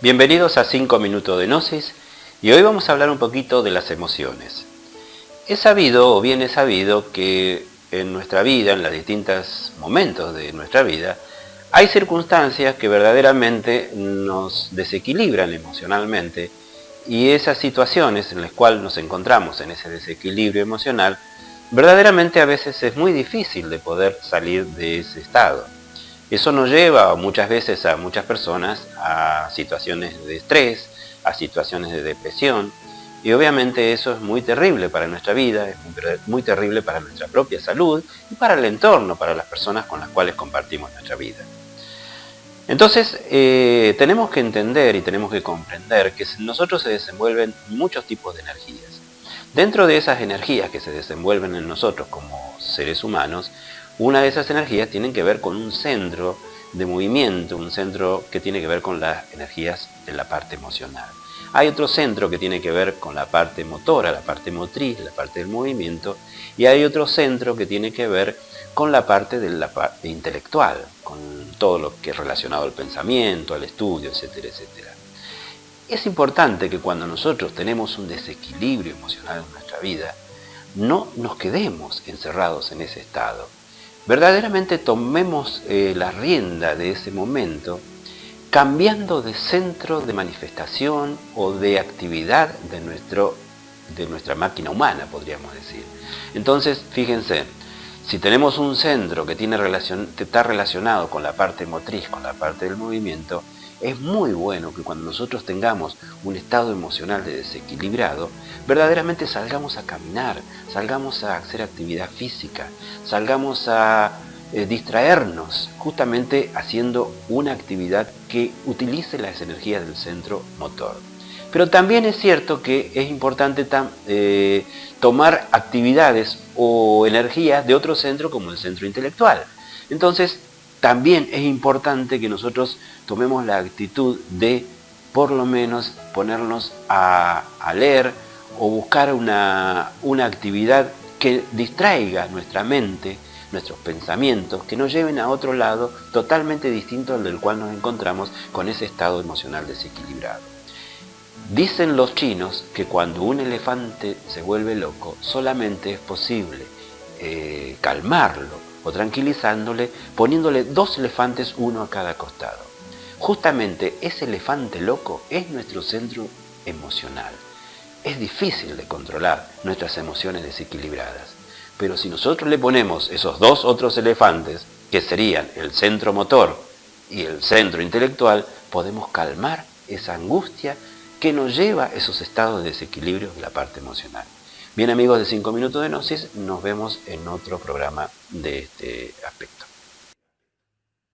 Bienvenidos a 5 minutos de Gnosis y hoy vamos a hablar un poquito de las emociones. Es sabido o bien es sabido que en nuestra vida, en los distintos momentos de nuestra vida, hay circunstancias que verdaderamente nos desequilibran emocionalmente y esas situaciones en las cuales nos encontramos en ese desequilibrio emocional, verdaderamente a veces es muy difícil de poder salir de ese estado. Eso nos lleva muchas veces a muchas personas a situaciones de estrés, a situaciones de depresión, y obviamente eso es muy terrible para nuestra vida, es muy, terrible para nuestra propia salud y para el entorno, para las personas con las cuales compartimos nuestra vida. Entonces, eh, tenemos que entender y tenemos que comprender que nosotros se desenvuelven muchos tipos de energías. Dentro de esas energías que se desenvuelven en nosotros como seres humanos, una de esas energías tiene que ver con un centro de movimiento, un centro que tiene que ver con las energías de la parte emocional. Hay otro centro que tiene que ver con la parte motora, la parte motriz, la parte del movimiento, y hay otro centro que tiene que ver con la parte la parte intelectual, con todo lo que es relacionado al pensamiento, al estudio, etcétera, etcétera. Es importante que cuando nosotros tenemos un desequilibrio emocional en nuestra vida, no nos quedemos encerrados en ese estado. Verdaderamente tomemos eh, la rienda de ese momento cambiando de centro de manifestación o de actividad de, nuestro, de nuestra máquina humana, podríamos decir. Entonces, fíjense, si tenemos un centro que, está relacionado con la parte motriz, con la parte del movimiento, es muy bueno que cuando nosotros tengamos un estado emocional de desequilibrado, verdaderamente salgamos a caminar, salgamos a hacer actividad física, salgamos a eh, distraernos justamente haciendo una actividad que utilice las energías del centro motor. Pero también es cierto que es importante eh, tomar actividades o energías de otro centro como el centro intelectual. Entonces, también es importante que nosotros tomemos la actitud de, por lo menos, ponernos a, leer o buscar una, una actividad que distraiga nuestra mente nuestros pensamientos que nos lleven a otro lado totalmente distinto al del cual nos encontramos con ese estado emocional desequilibrado. Dicen los chinos que cuando un elefante se vuelve loco solamente es posible eh, calmarlo o tranquilizándole poniéndole dos elefantes uno a cada costado. Justamente ese elefante loco es nuestro centro emocional. Es difícil de controlar nuestras emociones desequilibradas. Pero si nosotros le ponemos esos dos otros elefantes, que serían el centro motor y el centro intelectual, podemos calmar esa angustia que nos lleva a esos estados de desequilibrio de la parte emocional. Bien amigos de 5 minutos de Gnosis, nos vemos en otro programa de este aspecto.